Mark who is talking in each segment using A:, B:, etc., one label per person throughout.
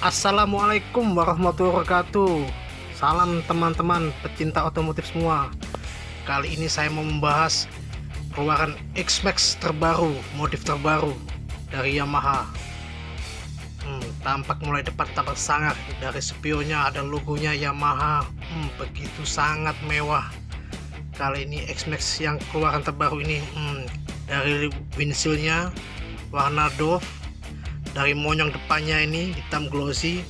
A: Assalamualaikum warahmatullahi wabarakatuh. Salam teman-teman pecinta otomotif semua. Kali ini saya mau membahas keluaran X-Max terbaru, modif terbaru dari Yamaha. Hmm, Tampak mulai depan tampak sangat. Dari spionnya ada logonya Yamaha. Hmm, Begitu sangat mewah. Kali ini X-Max yang keluaran terbaru ini hmm, Dari windshieldnya warna Dove dari monyong depannya ini hitam glossy.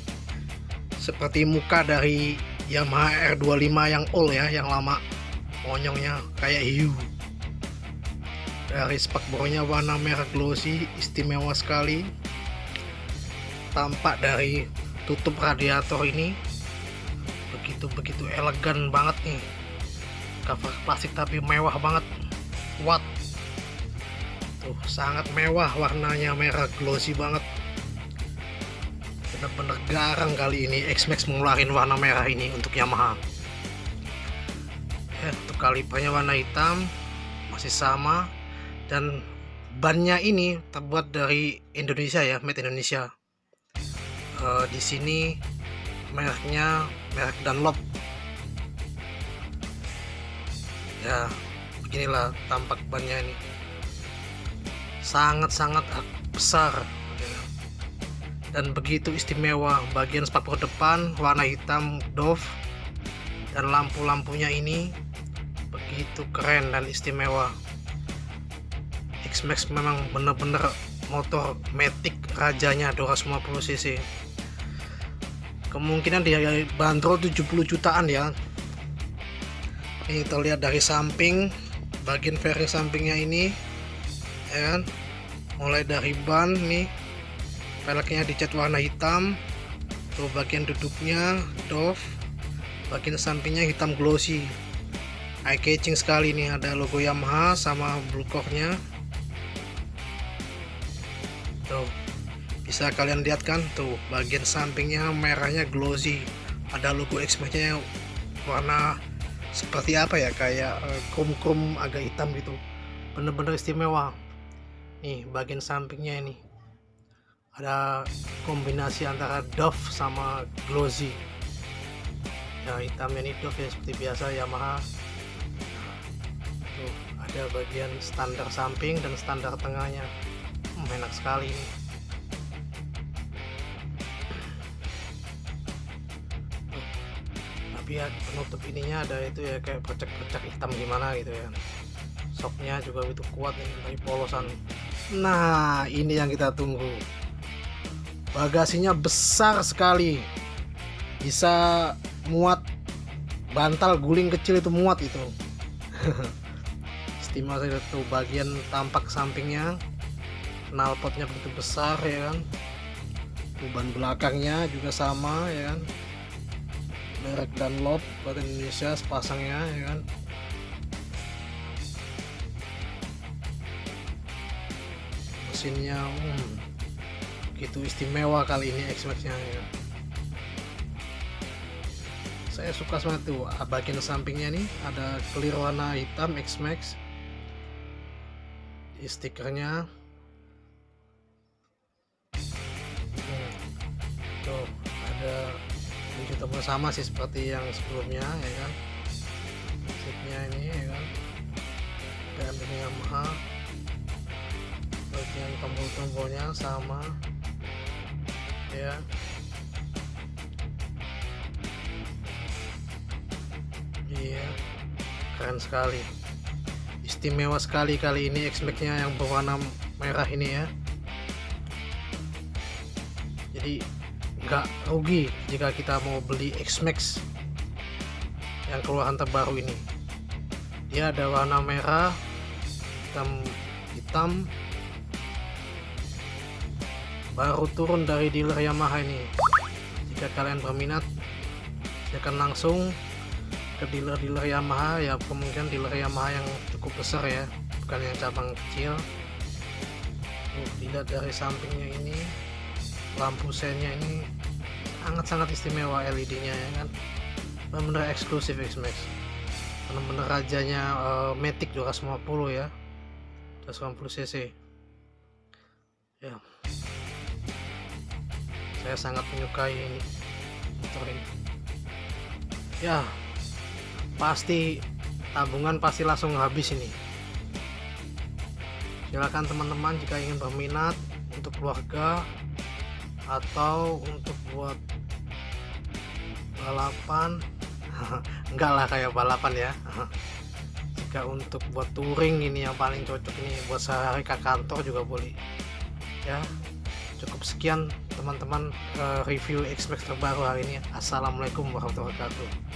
A: Seperti muka dari Yamaha R25 yang old ya yang lama monyongnya kayak hiu. Dari spakbornya warna merah glossy istimewa sekali. Tampak dari tutup radiator ini begitu-begitu elegan banget nih. Cover plastik tapi mewah banget kuat. Tuh sangat mewah warnanya merah glossy banget garang kali ini. X-Max mengeluarkan warna merah ini untuk Yamaha. Ya untuk kalipernya warna hitam masih sama. Dan bannya ini terbuat dari Indonesia ya made Indonesia. Uh, di sini mereknya merek Dunlop. Ya beginilah tampak bannya ini. Sangat-sangat besar dan begitu istimewa bagian spakbor depan warna hitam Dove dan lampu-lampunya ini begitu keren dan istimewa. X-Max memang benar-benar motor Matic rajanya 250cc kemungkinan dia bandrol 70 jutaan ya. Ini terlihat dari samping bagian fairing sampingnya ini ya mulai dari ban nih peleknya dicat warna hitam. Tuh bagian duduknya Dove. Bagian sampingnya hitam glossy. Eye catching sekali nih ada logo Yamaha sama blue core-nya tuh bisa kalian lihat kan? Tuh bagian sampingnya merahnya glossy. Ada logo X-Max nya warna seperti apa ya? Kayak eh, krum-krum agak hitam gitu. Bener-bener istimewa. Nih bagian sampingnya ini ada kombinasi antara Dove sama Glossy. Ya hitamnya ini Dove ya seperti biasa Yamaha. Tuh ada bagian standar samping dan standar tengahnya. Hmm, enak sekali ini. Tapi ya penutup ininya ada itu ya kayak percak-percak hitam gimana gitu ya. Soknya juga itu kuat nih dari polosan. Nah ini yang kita tunggu Bagasinya besar sekali. Bisa muat Bantal guling kecil itu muat itu. Istimewa itu bagian tampak sampingnya. Knalpotnya begitu besar ya kan. Ban belakangnya juga sama ya kan. Merek Dunlop buat Indonesia sepasangnya ya kan. Mesinnya hmm, gitu istimewa kali ini X-Max nya. Ya. saya suka banget tuh ah, bagian sampingnya nih ada clear warna hitam X-Max. Stikernya. Hmm, tuh ada wujud sama sih seperti yang sebelumnya ya kan? Seatnya ini ya kan? Dan Yamaha bagian tombol-tombolnya sama ya. Iya. Keren sekali. Istimewa sekali kali ini X-Max nya yang berwarna merah ini ya. Jadi nggak rugi jika kita mau beli X-Max yang keluaran terbaru ini. Dia ada warna merah hitam hitam baru turun dari dealer Yamaha ini. Jika kalian berminat silakan langsung ke dealer-dealer Yamaha. Ya kemungkinan dealer Yamaha yang cukup besar ya bukan yang cabang kecil. Tuh, tidak dari sampingnya ini lampu sennya ini sangat-sangat istimewa LED nya ya kan. Benar-benar eksklusif X-Max. Benar-benar rajanya uh, Matic 250 ya 250 cc. Ya saya sangat menyukai motor ini. Ya pasti tabungan pasti langsung habis ini. Silakan teman-teman jika ingin berminat untuk keluarga atau untuk buat balapan enggak lah kayak balapan ya. Jika untuk buat touring ini yang paling cocok ini buat sehari ke kantor juga boleh ya cukup sekian teman-teman uh, review X-Max terbaru hari ini. Assalamualaikum warahmatullahi wabarakatuh